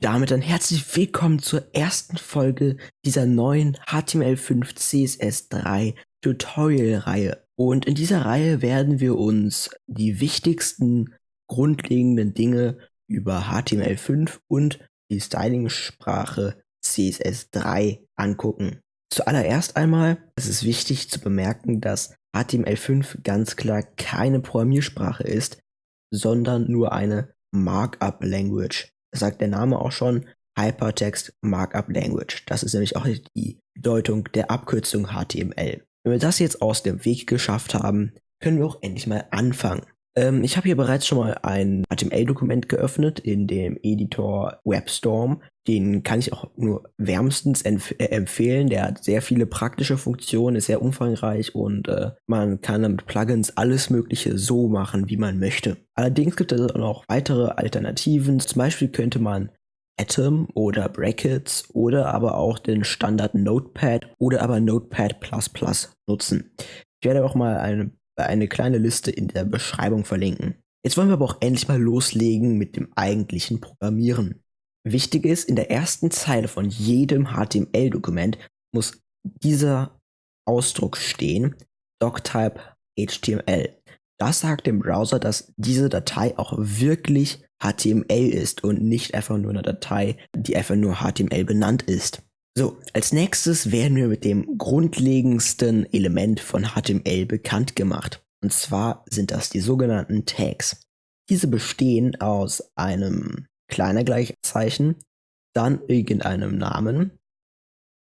damit dann herzlich willkommen zur ersten Folge dieser neuen HTML5 CSS3 Tutorial-Reihe. Und in dieser Reihe werden wir uns die wichtigsten grundlegenden Dinge über HTML5 und die Styling-Sprache CSS3 angucken. Zuallererst einmal ist es wichtig zu bemerken, dass HTML5 ganz klar keine Programmiersprache ist, sondern nur eine Markup Language sagt der Name auch schon, Hypertext Markup Language. Das ist nämlich auch die Bedeutung der Abkürzung HTML. Wenn wir das jetzt aus dem Weg geschafft haben, können wir auch endlich mal anfangen. Ähm, ich habe hier bereits schon mal ein HTML-Dokument geöffnet in dem Editor WebStorm. Den kann ich auch nur wärmstens empf äh, empfehlen. Der hat sehr viele praktische Funktionen, ist sehr umfangreich und äh, man kann mit Plugins alles Mögliche so machen, wie man möchte. Allerdings gibt es auch noch weitere Alternativen. Zum Beispiel könnte man Atom oder Brackets oder aber auch den Standard Notepad oder aber Notepad nutzen. Ich werde auch mal eine eine kleine Liste in der Beschreibung verlinken. Jetzt wollen wir aber auch endlich mal loslegen mit dem eigentlichen Programmieren. Wichtig ist, in der ersten Zeile von jedem HTML-Dokument muss dieser Ausdruck stehen, doctype HTML. Das sagt dem Browser, dass diese Datei auch wirklich HTML ist und nicht einfach nur eine Datei, die einfach nur HTML benannt ist. So, als nächstes werden wir mit dem grundlegendsten Element von HTML bekannt gemacht. Und zwar sind das die sogenannten Tags. Diese bestehen aus einem kleiner Gleichzeichen, dann irgendeinem Namen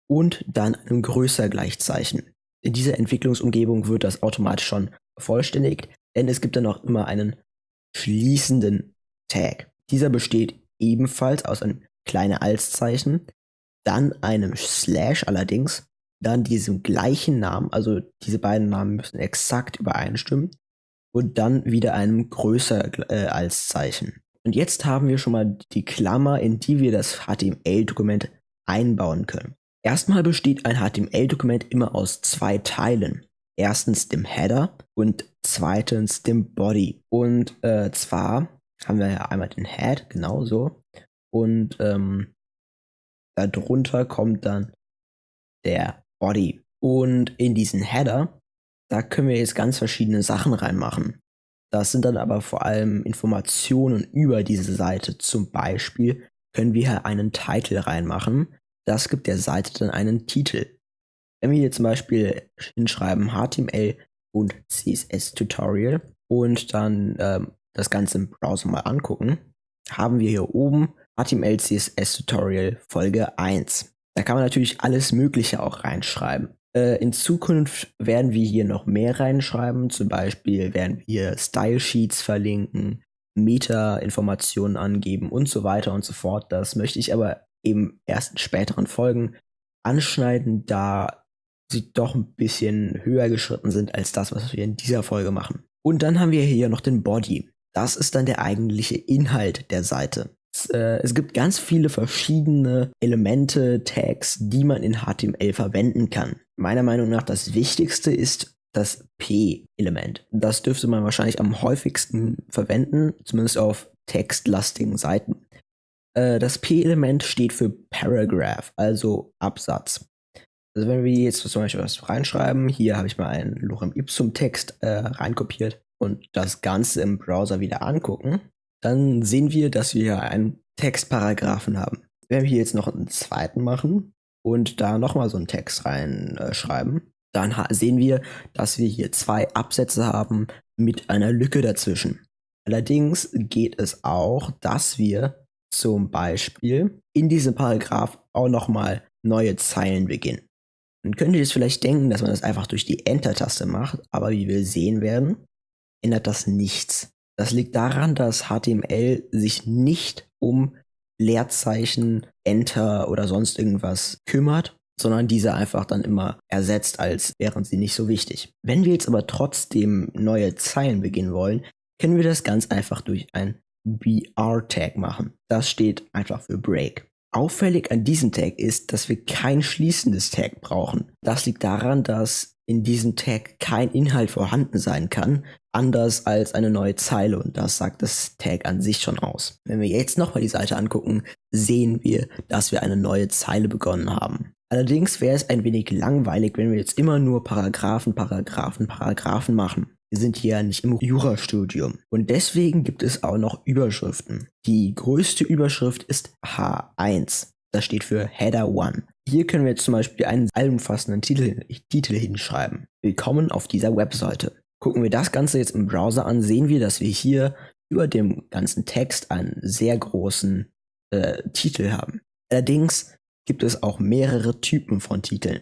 und dann einem größer Gleichzeichen. In dieser Entwicklungsumgebung wird das automatisch schon vervollständigt, denn es gibt dann auch immer einen schließenden Tag. Dieser besteht ebenfalls aus einem kleinen Altzeichen, dann einem Slash allerdings, dann diesem gleichen Namen, also diese beiden Namen müssen exakt übereinstimmen, und dann wieder einem größer äh, als Zeichen. Und jetzt haben wir schon mal die Klammer, in die wir das HTML-Dokument einbauen können. Erstmal besteht ein HTML-Dokument immer aus zwei Teilen. Erstens dem Header und zweitens dem Body. Und äh, zwar haben wir ja einmal den Head, genau so. Und ähm, Darunter kommt dann der Body. Und in diesen Header, da können wir jetzt ganz verschiedene Sachen reinmachen. Das sind dann aber vor allem Informationen über diese Seite. Zum Beispiel können wir hier einen Titel reinmachen. Das gibt der Seite dann einen Titel. Wenn wir hier zum Beispiel hinschreiben HTML und CSS Tutorial und dann ähm, das Ganze im Browser mal angucken, haben wir hier oben HTML CSS Tutorial Folge 1. Da kann man natürlich alles Mögliche auch reinschreiben. Äh, in Zukunft werden wir hier noch mehr reinschreiben. Zum Beispiel werden wir Style Sheets verlinken, Meta-Informationen angeben und so weiter und so fort. Das möchte ich aber eben erst in späteren Folgen anschneiden, da sie doch ein bisschen höher geschritten sind als das, was wir in dieser Folge machen. Und dann haben wir hier noch den Body. Das ist dann der eigentliche Inhalt der Seite äh, es gibt ganz viele verschiedene Elemente, Tags, die man in HTML verwenden kann. Meiner Meinung nach das wichtigste ist das P-Element. Das dürfte man wahrscheinlich am häufigsten verwenden, zumindest auf textlastigen Seiten. Äh, das P-Element steht für Paragraph, also Absatz. Also wenn wir jetzt zum Beispiel was reinschreiben, hier habe ich mal einen Lorem Ipsum Text äh, reinkopiert und das Ganze im Browser wieder angucken, dann sehen wir, dass wir einen Textparagraphen haben. Wenn wir hier jetzt noch einen zweiten machen und da nochmal so einen Text reinschreiben, äh, dann sehen wir, dass wir hier zwei Absätze haben mit einer Lücke dazwischen. Allerdings geht es auch, dass wir zum Beispiel in diesem Paragraph auch nochmal neue Zeilen beginnen. Dann könnt ihr jetzt vielleicht denken, dass man das einfach durch die Enter-Taste macht, aber wie wir sehen werden, ändert das nichts. Das liegt daran, dass HTML sich nicht um Leerzeichen, Enter oder sonst irgendwas kümmert, sondern diese einfach dann immer ersetzt, als wären sie nicht so wichtig. Wenn wir jetzt aber trotzdem neue Zeilen beginnen wollen, können wir das ganz einfach durch ein BR-Tag machen. Das steht einfach für Break. Auffällig an diesem Tag ist, dass wir kein schließendes Tag brauchen. Das liegt daran, dass in diesem Tag kein Inhalt vorhanden sein kann, anders als eine neue Zeile und das sagt das Tag an sich schon aus. Wenn wir jetzt nochmal die Seite angucken, sehen wir, dass wir eine neue Zeile begonnen haben. Allerdings wäre es ein wenig langweilig, wenn wir jetzt immer nur Paragraphen, Paragraphen, Paragraphen machen. Wir sind hier nicht im Jurastudium. Und deswegen gibt es auch noch Überschriften. Die größte Überschrift ist H1. Das steht für Header 1. Hier können wir jetzt zum Beispiel einen allumfassenden Titel, Titel hinschreiben. Willkommen auf dieser Webseite. Gucken wir das Ganze jetzt im Browser an, sehen wir, dass wir hier über dem ganzen Text einen sehr großen äh, Titel haben. Allerdings gibt es auch mehrere Typen von Titeln.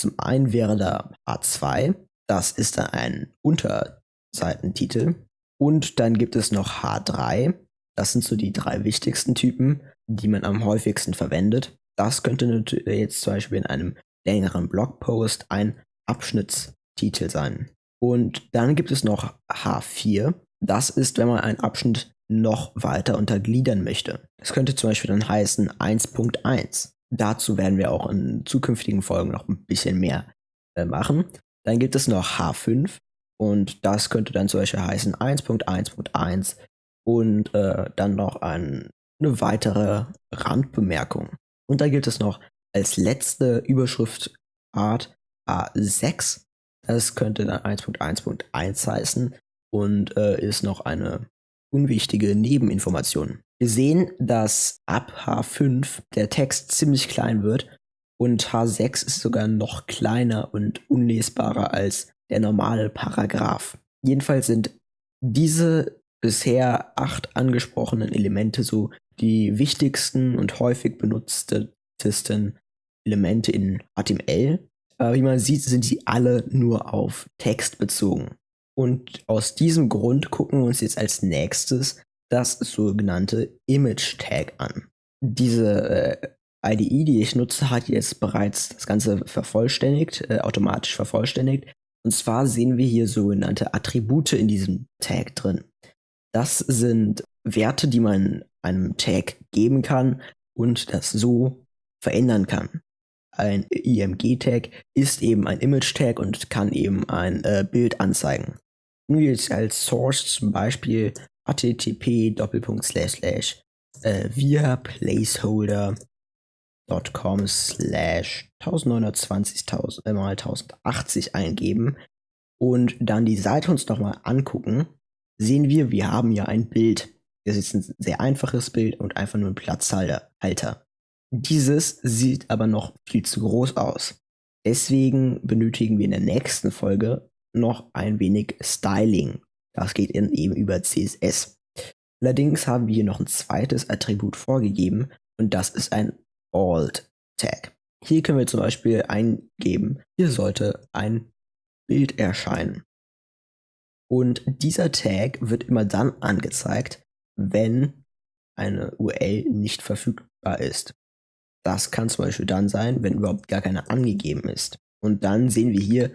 Zum einen wäre da H2, das ist dann ein Unterseitentitel. Und dann gibt es noch H3, das sind so die drei wichtigsten Typen, die man am häufigsten verwendet. Das könnte jetzt zum Beispiel in einem längeren Blogpost ein Abschnittstitel sein. Und dann gibt es noch H4. Das ist, wenn man einen Abschnitt noch weiter untergliedern möchte. Das könnte zum Beispiel dann heißen 1.1. Dazu werden wir auch in zukünftigen Folgen noch ein bisschen mehr äh, machen. Dann gibt es noch H5 und das könnte dann zum Beispiel heißen 1.1.1 und äh, dann noch ein, eine weitere Randbemerkung. Und da gibt es noch als letzte Überschriftart A6. Das könnte dann 1.1.1 heißen und äh, ist noch eine unwichtige Nebeninformation. Wir sehen, dass ab H5 der Text ziemlich klein wird und H6 ist sogar noch kleiner und unlesbarer als der normale Paragraph. Jedenfalls sind diese bisher acht angesprochenen Elemente so die wichtigsten und häufig benutztesten Elemente in HTML. Aber wie man sieht, sind sie alle nur auf Text bezogen. Und aus diesem Grund gucken wir uns jetzt als nächstes das sogenannte Image Tag an. Diese äh, IDE, die ich nutze, hat jetzt bereits das Ganze vervollständigt, äh, automatisch vervollständigt. Und zwar sehen wir hier sogenannte Attribute in diesem Tag drin. Das sind Werte, die man einem Tag geben kann und das so verändern kann. Ein IMG-Tag ist eben ein Image-Tag und kann eben ein äh, Bild anzeigen. Nehmen wir jetzt als Source zum Beispiel http via placeholder.com slash 1920 äh, mal 1080 eingeben und dann die Seite uns nochmal angucken, sehen wir, wir haben ja ein Bild. Das ist ein sehr einfaches Bild und einfach nur ein Platzhalter. Dieses sieht aber noch viel zu groß aus. Deswegen benötigen wir in der nächsten Folge noch ein wenig Styling. Das geht eben über CSS. Allerdings haben wir hier noch ein zweites Attribut vorgegeben und das ist ein Alt-Tag. Hier können wir zum Beispiel eingeben, hier sollte ein Bild erscheinen. Und dieser Tag wird immer dann angezeigt, wenn eine URL nicht verfügbar ist. Das kann zum Beispiel dann sein, wenn überhaupt gar keine angegeben ist. Und dann sehen wir hier,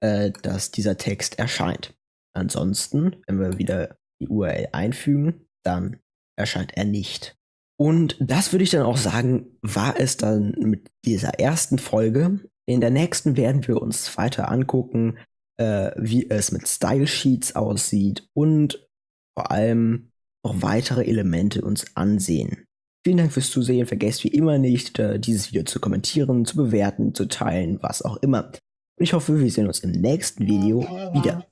äh, dass dieser Text erscheint. Ansonsten, wenn wir wieder die URL einfügen, dann erscheint er nicht. Und das würde ich dann auch sagen, war es dann mit dieser ersten Folge. In der nächsten werden wir uns weiter angucken, äh, wie es mit Style Sheets aussieht und vor allem noch weitere Elemente uns ansehen. Vielen Dank fürs Zusehen. Vergesst wie immer nicht, äh, dieses Video zu kommentieren, zu bewerten, zu teilen, was auch immer. Und ich hoffe, wir sehen uns im nächsten Video wieder.